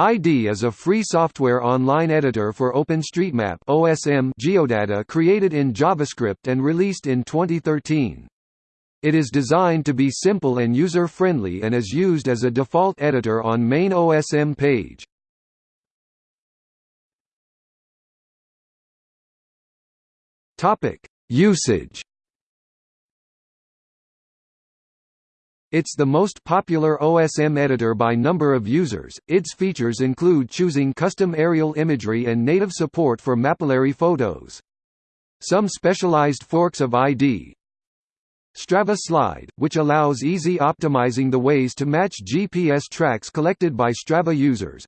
ID is a free software online editor for OpenStreetMap (OSM) geodata created in JavaScript and released in 2013. It is designed to be simple and user-friendly and is used as a default editor on main OSM page. Topic: Usage It's the most popular OSM editor by number of users. Its features include choosing custom aerial imagery and native support for mapillary photos. Some specialized forks of ID. Strava Slide, which allows easy optimizing the ways to match GPS tracks collected by Strava users.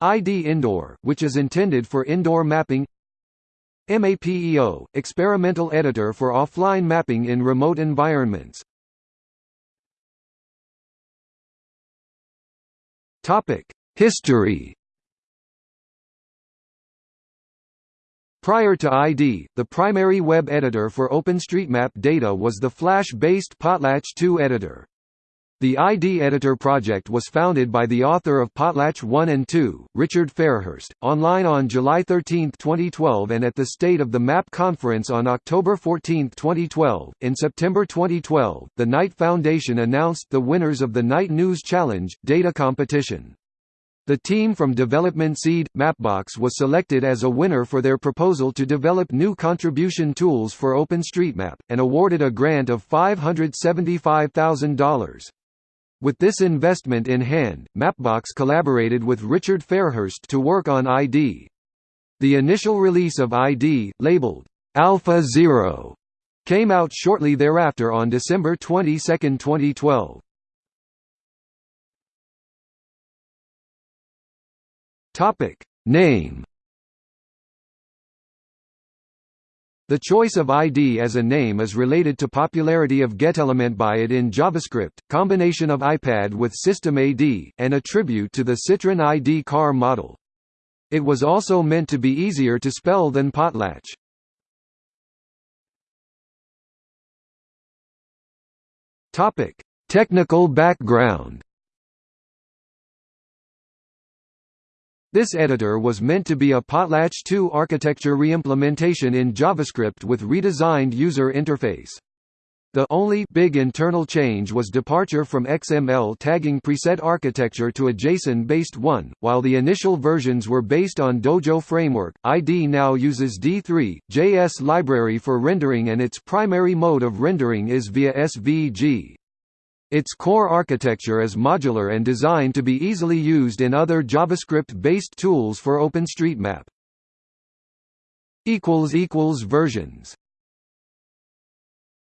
ID Indoor, which is intended for indoor mapping. MAPEO, experimental editor for offline mapping in remote environments. History Prior to ID, the primary web editor for OpenStreetMap data was the Flash-based Potlatch2 editor. The ID Editor project was founded by the author of Potlatch 1 and 2, Richard Fairhurst, online on July 13, 2012 and at the State of the Map conference on October 14, 2012. In September 2012, the Knight Foundation announced the winners of the Knight News Challenge data competition. The team from Development Seed, Mapbox was selected as a winner for their proposal to develop new contribution tools for OpenStreetMap, and awarded a grant of $575,000. With this investment in hand, Mapbox collaborated with Richard Fairhurst to work on ID. The initial release of ID, labeled Alpha Zero, came out shortly thereafter on December 22, 2012. Topic: Name The choice of ID as a name is related to popularity of GetElement by it in JavaScript, combination of iPad with System AD, and a tribute to the Citroën ID car model. It was also meant to be easier to spell than Potlatch. Topic: Technical background This editor was meant to be a Potlatch 2 architecture reimplementation in JavaScript with redesigned user interface. The only big internal change was departure from XML tagging preset architecture to a JSON-based one. While the initial versions were based on Dojo framework, ID now uses D3 JS library for rendering and its primary mode of rendering is via SVG. Its core architecture is modular and designed to be easily used in other JavaScript-based tools for OpenStreetMap. Versions